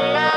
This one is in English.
la